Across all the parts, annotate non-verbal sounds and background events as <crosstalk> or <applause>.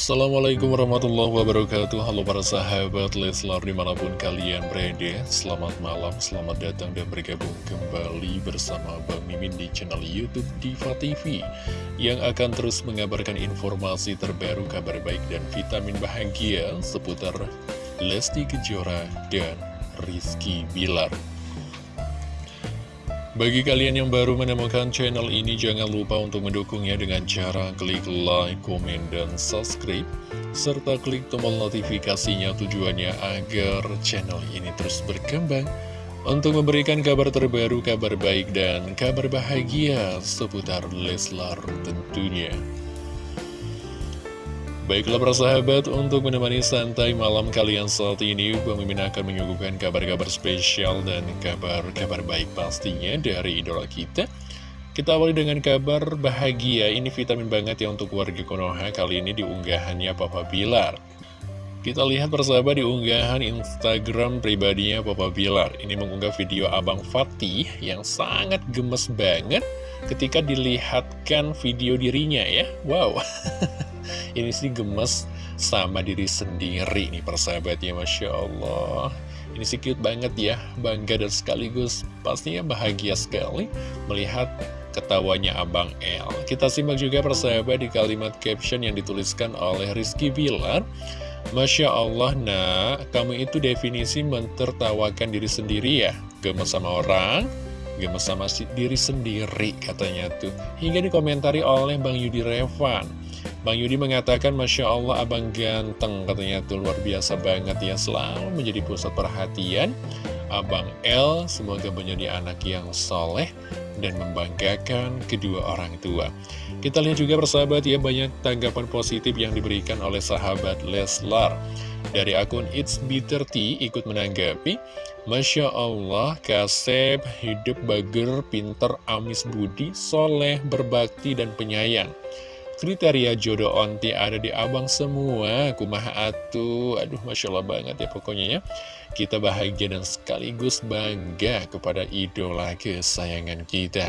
Assalamualaikum warahmatullahi wabarakatuh. Halo para sahabat Leslar di mana pun kalian berada. Selamat malam, selamat datang dan bergabung kembali bersama Bang Mimin di channel Youtube Diva TV Yang akan terus mengabarkan informasi terbaru, kabar baik dan vitamin bahagia Seputar Lesti Kejora dan Rizky Bilar bagi kalian yang baru menemukan channel ini, jangan lupa untuk mendukungnya dengan cara klik like, komen, dan subscribe, serta klik tombol notifikasinya tujuannya agar channel ini terus berkembang untuk memberikan kabar terbaru, kabar baik, dan kabar bahagia seputar Leslar tentunya. Baiklah para sahabat, untuk menemani santai malam kalian saat ini, Mimin akan menyuguhkan kabar-kabar spesial dan kabar-kabar baik pastinya dari idola kita. Kita awali dengan kabar bahagia, ini vitamin banget ya untuk warga Konoha, kali ini diunggahannya Papa Bilar. Kita lihat persahabat di unggahan Instagram pribadinya Papa Bilar. Ini mengunggah video Abang Fatih yang sangat gemes banget ketika dilihatkan video dirinya ya. Wow. <laughs> Ini sih gemes sama diri sendiri nih persahabatnya Masya Allah. Ini sih cute banget ya Bangga dan sekaligus pastinya bahagia sekali Melihat ketawanya Abang L Kita simak juga persahabat di kalimat caption yang dituliskan oleh Rizky Bilar. Masya Allah nak, kamu itu definisi mentertawakan diri sendiri ya? Gemes sama orang, gemes sama diri sendiri katanya tuh. Hingga dikomentari oleh Bang Yudi Revan Bang Yudi mengatakan Masya Allah abang ganteng katanya. Tuh luar biasa banget ya. Selalu menjadi pusat perhatian Abang L semoga menjadi anak yang soleh dan membanggakan kedua orang tua. Kita lihat juga persahabat ya banyak tanggapan positif yang diberikan oleh sahabat Leslar. Dari akun It's Bitter ikut menanggapi Masya Allah, Kasep hidup bager, pinter, amis budi, soleh, berbakti, dan penyayang Kriteria jodoh onti ada di abang semua. Kumaha atuh? Aduh Masya Allah banget ya pokoknya ya. Kita bahagia dan sekaligus bangga kepada idola kesayangan kita.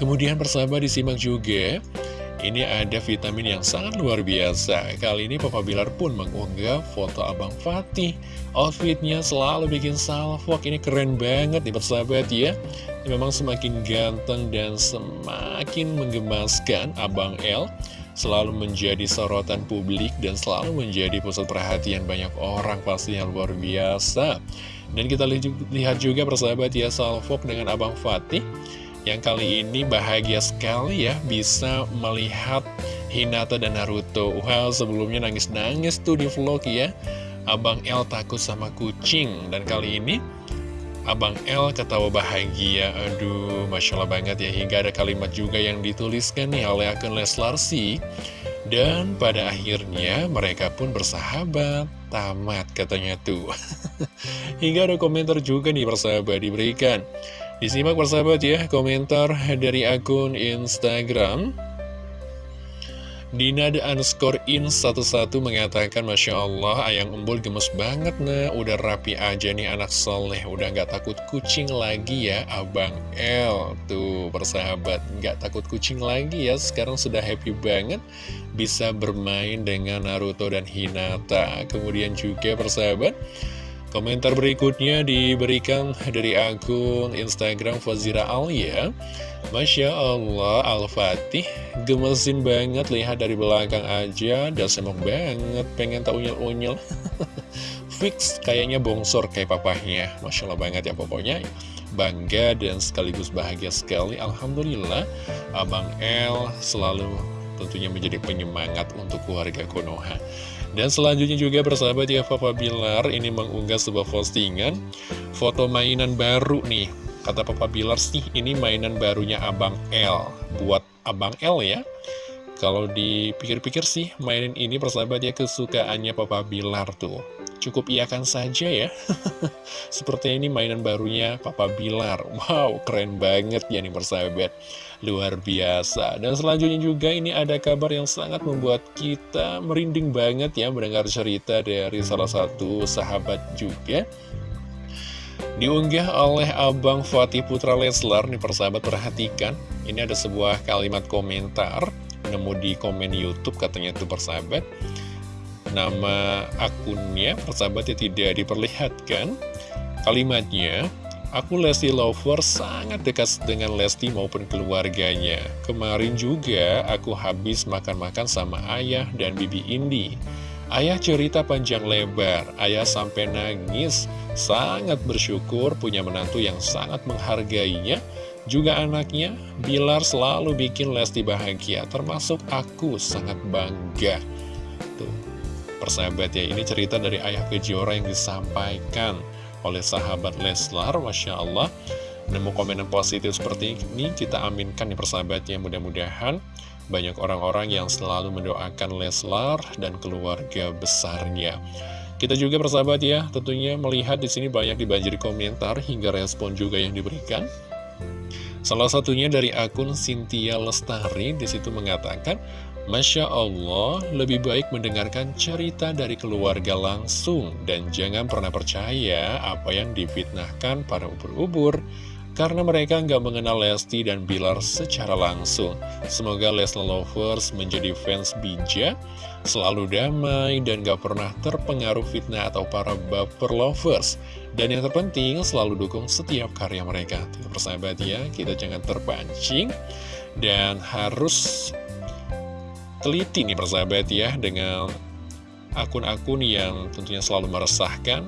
Kemudian persahabat disimak juga ini ada vitamin yang sangat luar biasa. Kali ini Papa Bilar pun mengunggah foto Abang Fatih. Outfitnya selalu bikin salvok. Ini keren banget nih persahabat ya. Memang semakin ganteng dan semakin menggemaskan Abang L Selalu menjadi sorotan publik dan selalu menjadi pusat perhatian banyak orang Pastinya luar biasa. Dan kita lihat juga persahabat ya salvok dengan Abang Fatih yang kali ini bahagia sekali ya bisa melihat Hinata dan Naruto. Wow sebelumnya nangis-nangis tuh di vlog ya. Abang L takut sama kucing. Dan kali ini Abang L ketawa bahagia. Aduh Masya Allah banget ya. Hingga ada kalimat juga yang dituliskan nih oleh akun Leslar sih. Dan pada akhirnya mereka pun bersahabat. Tamat katanya tuh. <laughs> Hingga ada komentar juga nih persahabat diberikan Disimak persahabat ya komentar dari akun Instagram. Dina the underscore in 11 mengatakan Masya Allah ayang embul gemes banget nah. Udah rapi aja nih anak soleh. Udah gak takut kucing lagi ya Abang L. Tuh persahabat Gak takut kucing lagi ya. Sekarang sudah happy banget Bisa bermain dengan Naruto dan Hinata. Kemudian juga persahabat Komentar berikutnya diberikan dari akun Instagram Fazira Alia. Masya Allah Al-Fatih gemesin banget lihat dari belakang aja. Dan semok banget pengen tak unyel-unyel <laughs> Fix kayaknya bongsor kayak papahnya. Masya Allah banget ya pokoknya. Bangga dan sekaligus bahagia sekali. Alhamdulillah Abang L selalu tentunya menjadi penyemangat untuk keluarga Konoha dan selanjutnya juga bersahabat ya Papa Bilar ini mengunggah sebuah postingan foto mainan baru nih. Kata Papa Bilar sih ini mainan barunya Abang L. Buat Abang L ya. Kalau dipikir-pikir sih mainan ini persahabat ya kesukaannya Papa Bilar tuh. Cukup iakan saja ya. <laughs> Seperti ini mainan barunya Papa Bilar. Wow, keren banget ya nih persahabat. Luar biasa Dan selanjutnya juga ini ada kabar yang sangat membuat kita merinding banget ya Mendengar cerita dari salah satu sahabat juga Diunggah oleh Abang Fatih Putra Leslar Nih persahabat perhatikan Ini ada sebuah kalimat komentar nemu di komen Youtube katanya itu persahabat Nama akunnya persahabatnya tidak diperlihatkan Kalimatnya Aku Lesti Lover sangat dekat dengan Lesti maupun keluarganya. Kemarin juga aku habis makan-makan sama ayah dan bibi Indi. Ayah cerita panjang lebar, ayah sampai nangis, sangat bersyukur punya menantu yang sangat menghargainya. Juga anaknya, Bilar selalu bikin Lesti bahagia, termasuk aku sangat bangga. Tuh, persahabat ya, ini cerita dari ayah Kejora yang disampaikan oleh sahabat Leslar Masya Allah. Nemu komenan positif seperti ini kita aminkan nih persahabatnya mudah-mudahan banyak orang-orang yang selalu mendoakan Leslar dan keluarga besarnya. Kita juga persahabat ya tentunya melihat di sini banyak dibanjiri komentar hingga respon juga yang diberikan. Salah satunya dari akun Cynthia Lestari di situ mengatakan Masya Allah, lebih baik mendengarkan cerita dari keluarga langsung dan jangan pernah percaya apa yang difitnahkan para ubur-ubur karena mereka nggak mengenal Lesti dan Bilar secara langsung. Semoga Leslie Lovers menjadi fans bijak, selalu damai dan gak pernah terpengaruh fitnah atau para baper lovers. Dan yang terpenting selalu dukung setiap karya mereka. Persahabat ya, kita jangan terpancing dan harus teliti nih persahabat ya dengan akun-akun yang tentunya selalu meresahkan.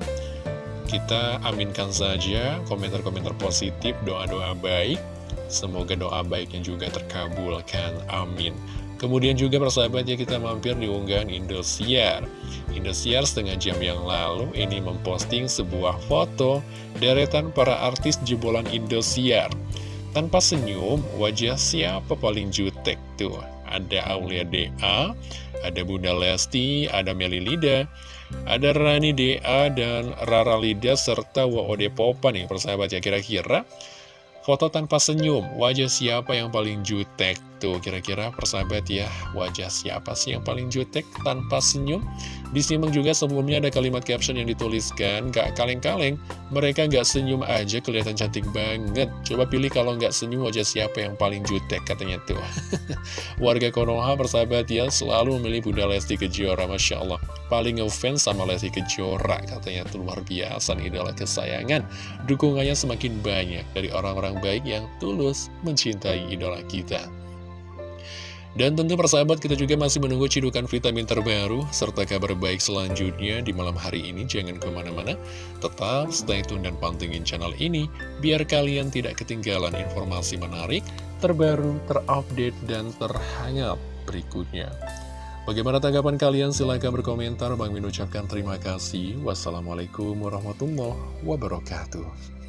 Kita aminkan saja komentar-komentar positif, doa-doa baik. Semoga doa baiknya juga terkabulkan, amin. Kemudian juga persahabat ya kita mampir di unggahan Indosiar. Indosiar setengah jam yang lalu ini memposting sebuah foto deretan para artis jebolan Indosiar. Tanpa senyum, wajah siapa paling jutek tuh? Ada Aulia DA, ada Bunda Lesti, ada Meli Lida, ada Rani DA dan Rara Lida serta WOD Popa nih persahabat ya kira-kira Foto tanpa senyum, wajah siapa yang paling jutek? Tuh, kira-kira persahabat ya, wajah siapa sih yang paling jutek tanpa senyum? Disimak juga sebelumnya ada kalimat caption yang dituliskan, gak kaleng-kaleng, mereka gak senyum aja kelihatan cantik banget. Coba pilih kalau gak senyum wajah siapa yang paling jutek, katanya tuh. <laughs> Warga Konoha persahabat ya, selalu memilih Bunda Lesti Kejora, Masya Allah. Paling ngefans sama Lesti Kejora, katanya tuh luar biasa, idola kesayangan. Dukungannya semakin banyak dari orang-orang orang baik yang tulus mencintai idola kita. Dan tentu persahabat kita juga masih menunggu cidukan vitamin terbaru serta kabar baik selanjutnya di malam hari ini. Jangan ke mana-mana, tetap stay tune dan pantengin channel ini biar kalian tidak ketinggalan informasi menarik, terbaru, terupdate, dan terhangat berikutnya. Bagaimana tanggapan kalian? Silahkan berkomentar. Bang Min ucapkan terima kasih. Wassalamualaikum warahmatullahi wabarakatuh.